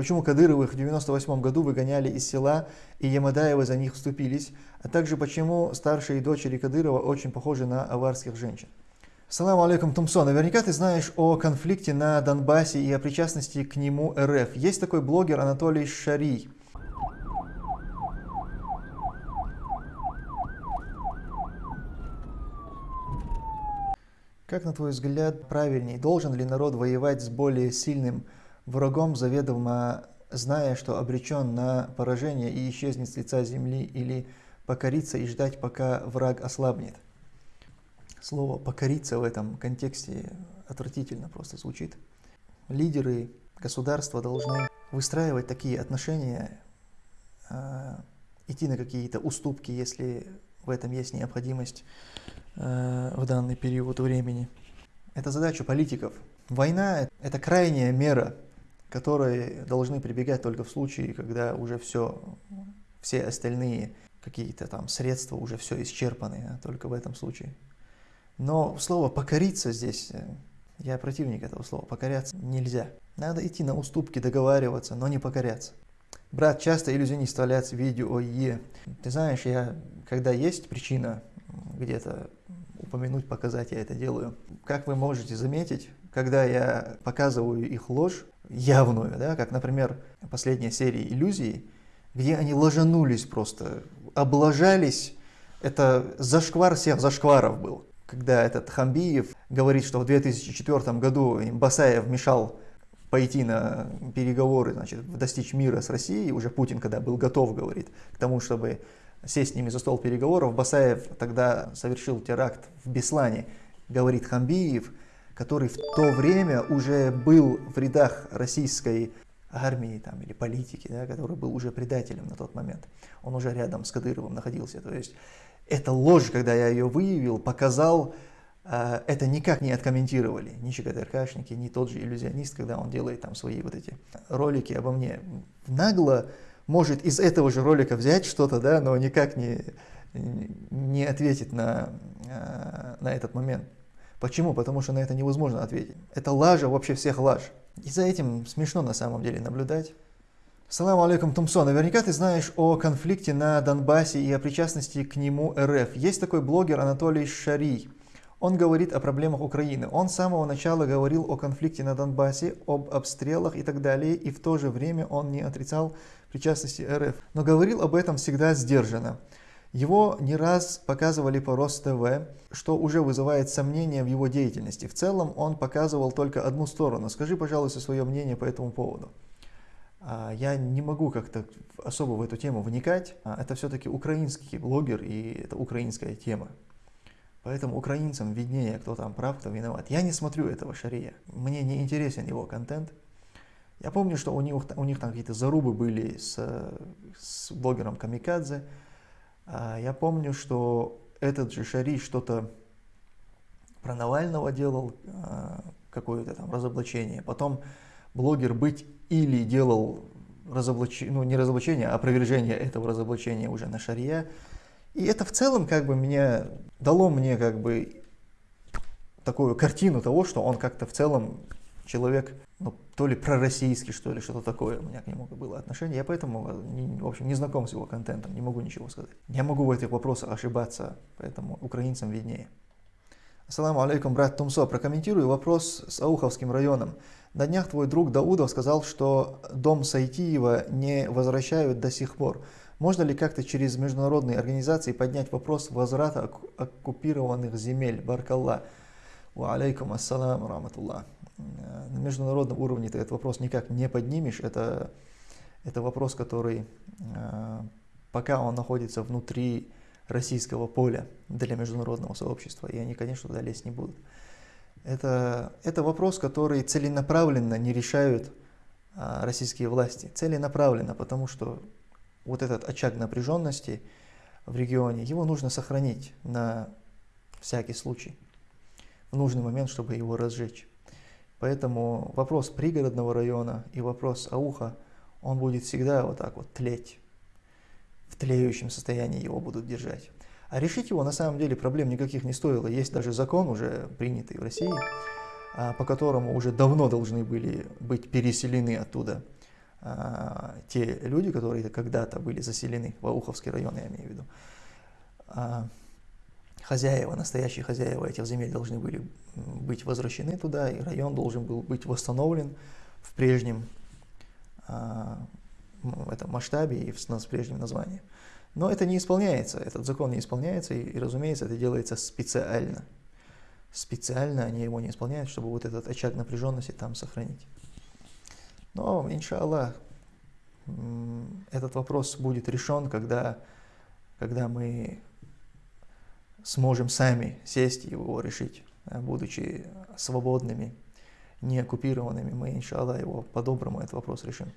почему Кадыровых в 98 году выгоняли из села, и Ямадаевы за них вступились, а также почему старшие дочери Кадырова очень похожи на аварских женщин. Салам алейкум, Тумсо. Наверняка ты знаешь о конфликте на Донбассе и о причастности к нему РФ. Есть такой блогер Анатолий Шарий. Как, на твой взгляд, правильней, должен ли народ воевать с более сильным врагом, заведомо зная, что обречен на поражение и исчезнет с лица земли, или покориться и ждать, пока враг ослабнет? Слово «покориться» в этом контексте отвратительно просто звучит. Лидеры государства должны выстраивать такие отношения, э, идти на какие-то уступки, если в этом есть необходимость э, в данный период времени. Это задача политиков. Война – это крайняя мера, которой должны прибегать только в случае, когда уже все, все остальные какие-то там средства уже все исчерпаны, только в этом случае. Но слово «покориться» здесь, э, я противник этого слова, покоряться нельзя. Надо идти на уступки, договариваться, но не покоряться. Брат, часто иллюзионист вставляет видео Е. Ты знаешь, я, когда есть причина где-то упомянуть, показать, я это делаю. Как вы можете заметить, когда я показываю их ложь, явную, да, как, например, последняя серия «Иллюзии», где они ложанулись просто, облажались, это зашквар всех зашкваров был. Когда этот Хамбиев говорит, что в 2004 году Басаев мешал пойти на переговоры, значит, достичь мира с Россией, уже Путин, когда был готов, говорит, к тому, чтобы сесть с ними за стол переговоров, Басаев тогда совершил теракт в Беслане, говорит Хамбиев, который в то время уже был в рядах российской армии там, или политики, да, который был уже предателем на тот момент. Он уже рядом с Кадыровым находился. То есть эта ложь, когда я ее выявил, показал, э, это никак не откомментировали ни ЧКТРКшники, ни тот же иллюзионист, когда он делает там свои вот эти ролики обо мне. Нагло может из этого же ролика взять что-то, да, но никак не, не ответит на, э, на этот момент. Почему? Потому что на это невозможно ответить. Это лажа вообще всех лаж. И за этим смешно на самом деле наблюдать. Салам алейкум, Тумсо. Наверняка ты знаешь о конфликте на Донбассе и о причастности к нему РФ. Есть такой блогер Анатолий Шарий. Он говорит о проблемах Украины. Он с самого начала говорил о конфликте на Донбассе, об обстрелах и так далее, и в то же время он не отрицал причастности РФ. Но говорил об этом всегда сдержанно. Его не раз показывали по РосТВ, что уже вызывает сомнения в его деятельности. В целом он показывал только одну сторону. Скажи, пожалуйста, свое мнение по этому поводу. А, я не могу как-то особо в эту тему вникать. А, это все-таки украинский блогер и это украинская тема. Поэтому украинцам виднее, кто там прав, кто виноват. Я не смотрю этого Шария. Мне не интересен его контент. Я помню, что у них, у них там какие-то зарубы были с, с блогером Камикадзе. А, я помню, что этот же Шари что-то про Навального делал, какое-то там разоблачение. Потом блогер «Быть» или делал разоблачение, ну не разоблачение, а опровержение этого разоблачения уже на шария. И это в целом как бы мне дало мне как бы такую картину того, что он как-то в целом человек, ну, то ли пророссийский, что ли, что-то такое у меня к нему было отношение. Я поэтому, не, в общем, не знаком с его контентом, не могу ничего сказать. Я могу в этих вопросах ошибаться, поэтому украинцам виднее. Ассаламу алейкум, брат Тумсо. Прокомментирую вопрос с Ауховским районом. На днях твой друг Даудов сказал, что дом Сайтиева не возвращают до сих пор. Можно ли как-то через международные организации поднять вопрос возврата оккупированных земель? Баркалла. Ва алейкум ассалам раматуллах. На международном уровне ты этот вопрос никак не поднимешь. Это, это вопрос, который э, пока он находится внутри российского поля для международного сообщества, и они, конечно, туда лезть не будут. Это, это вопрос, который целенаправленно не решают а, российские власти. Целенаправленно, потому что вот этот очаг напряженности в регионе, его нужно сохранить на всякий случай, в нужный момент, чтобы его разжечь. Поэтому вопрос пригородного района и вопрос ауха, он будет всегда вот так вот тлеть в тлеющем состоянии его будут держать. А решить его на самом деле проблем никаких не стоило. Есть даже закон уже принятый в России, а, по которому уже давно должны были быть переселены оттуда а, те люди, которые когда-то были заселены, в Ауховский район, я имею в виду, а, хозяева, настоящие хозяева этих земель должны были быть возвращены туда, и район должен был быть восстановлен в прежнем а, этом масштабе и в, с прежним названием. Но это не исполняется, этот закон не исполняется, и, и разумеется, это делается специально. Специально они его не исполняют, чтобы вот этот очаг напряженности там сохранить. Но, иншаллах, этот вопрос будет решен, когда, когда мы сможем сами сесть и его решить, будучи свободными, не оккупированными, мы, иншаллах, его по-доброму этот вопрос решим.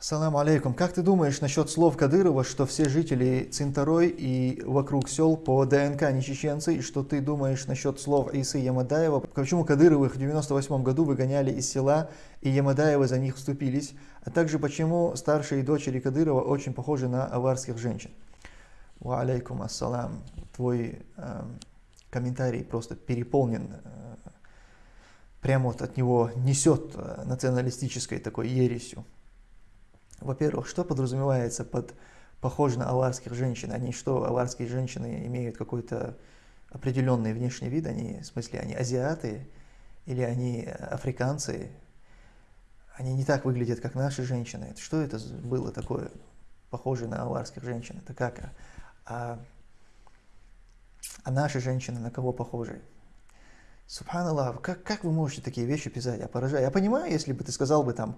Ассаламу алейкум. Как ты думаешь насчет слов Кадырова, что все жители Цинтарой и вокруг сел по ДНК не чеченцы, и что ты думаешь насчет слов Исы Ямадаева? Почему Кадыровых в 98 году выгоняли из села, и Ямадаевы за них вступились? А также почему старшие дочери Кадырова очень похожи на аварских женщин? Ва алейкум ассалам. Твой э, комментарий просто переполнен э, прямо вот от него несет э, националистической такой ересью. Во-первых, что подразумевается под похоже на аварских женщин? Они что, аварские женщины имеют какой-то определенный внешний вид? Они, в смысле, они азиаты или они африканцы? Они не так выглядят, как наши женщины. Что это было такое, похоже на аварских женщин? Это как? А, а наши женщины на кого похожи? Субханаллах, как, как вы можете такие вещи писать? Я поражаю. Я понимаю, если бы ты сказал бы там,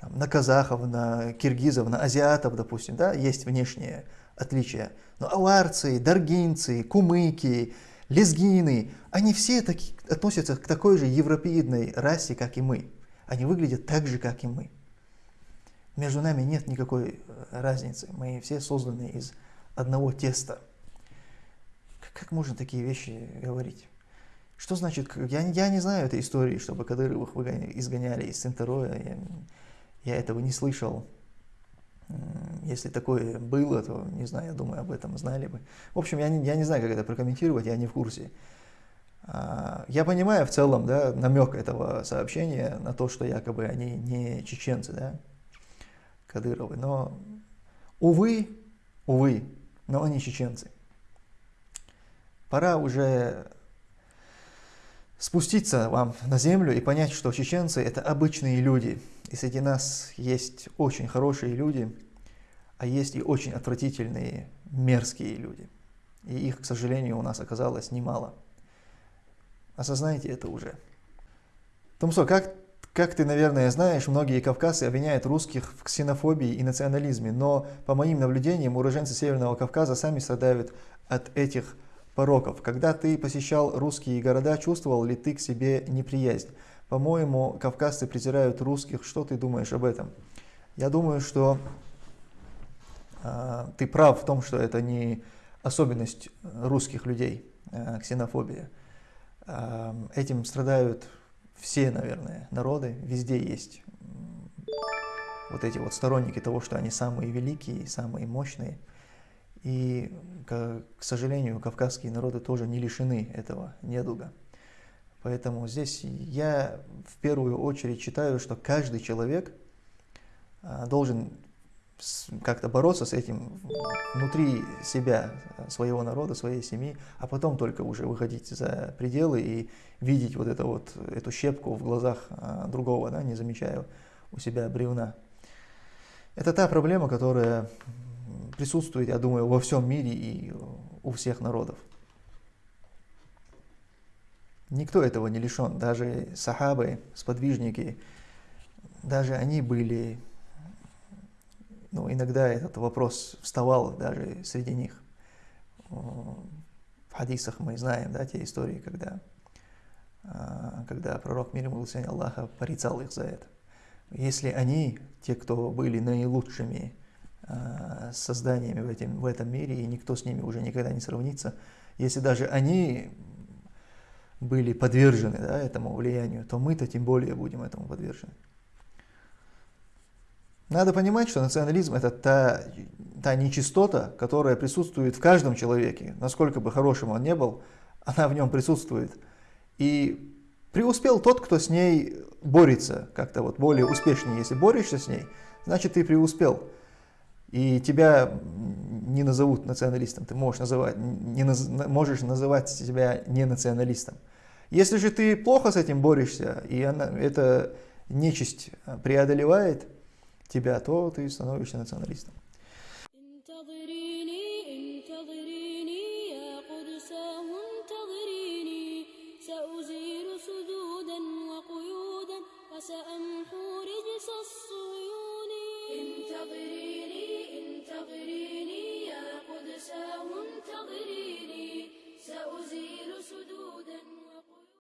там на казахов, на киргизов, на азиатов, допустим, да, есть внешние отличия. Но аварцы, даргинцы, кумыки, лезгины, они все таки, относятся к такой же европеидной расе, как и мы. Они выглядят так же, как и мы. Между нами нет никакой э, разницы. Мы все созданы из одного теста. Как можно такие вещи говорить? Что значит, я, я не знаю этой истории, чтобы Кадыровых изгоняли из Центроя, я, я этого не слышал. Если такое было, то, не знаю, я думаю, об этом знали бы. В общем, я не, я не знаю, как это прокомментировать, я не в курсе. А, я понимаю в целом да, намек этого сообщения на то, что якобы они не чеченцы, да, Кадыровы, но, увы, увы, но они чеченцы. Пора уже спуститься вам на землю и понять, что чеченцы – это обычные люди. И среди нас есть очень хорошие люди, а есть и очень отвратительные, мерзкие люди. И их, к сожалению, у нас оказалось немало. Осознайте это уже. Томсо, как, как ты, наверное, знаешь, многие кавказцы обвиняют русских в ксенофобии и национализме, но, по моим наблюдениям, уроженцы Северного Кавказа сами страдают от этих пороков. Когда ты посещал русские города, чувствовал ли ты к себе неприязнь? По-моему, кавказцы презирают русских. Что ты думаешь об этом? Я думаю, что э, ты прав в том, что это не особенность русских людей, э, ксенофобия. Э, этим страдают все, наверное, народы. Везде есть вот эти вот сторонники того, что они самые великие, самые мощные – и, к, сожалению, кавказские народы тоже не лишены этого недуга. Поэтому здесь я в первую очередь считаю, что каждый человек а, должен как-то бороться с этим внутри себя, своего народа, своей семьи, а потом только уже выходить за пределы и видеть вот, это вот эту щепку в глазах а, другого, да, не замечая у себя бревна. Это та проблема, которая присутствует, я думаю, во всем мире и у всех народов. Никто этого не лишен, даже сахабы, сподвижники, даже они были, ну, иногда этот вопрос вставал даже среди них. В хадисах мы знаем, да, те истории, когда, а, когда пророк мир ему Аллаха порицал их за это. Если они, те, кто были наилучшими Э, созданиями в, этом, в этом мире, и никто с ними уже никогда не сравнится. Если даже они были подвержены да, этому влиянию, то мы-то тем более будем этому подвержены. Надо понимать, что национализм – это та, та нечистота, которая присутствует в каждом человеке. Насколько бы хорошим он не был, она в нем присутствует. И Преуспел тот, кто с ней борется, как-то вот более успешнее. Если борешься с ней, значит ты преуспел. И тебя не назовут националистом, ты можешь называть, не наз, можешь называть себя не националистом. Если же ты плохо с этим борешься, и она, эта нечисть преодолевает тебя, то ты становишься националистом.